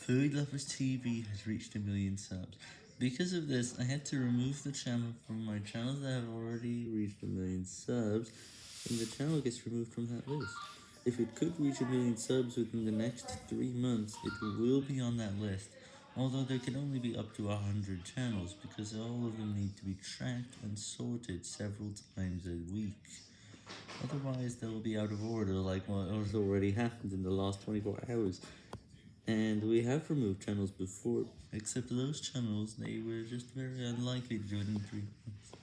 Food Lovers TV has reached a million subs. Because of this, I had to remove the channel from my channels that have already reached a million subs, and the channel gets removed from that list. If it could reach a million subs within the next 3 months, it will be on that list, although there can only be up to 100 channels, because all of them need to be tracked and sorted several times a week. Otherwise, they'll be out of order like what has already happened in the last 24 hours. And we have removed channels before, except those channels, they were just very unlikely to do it in 3 months.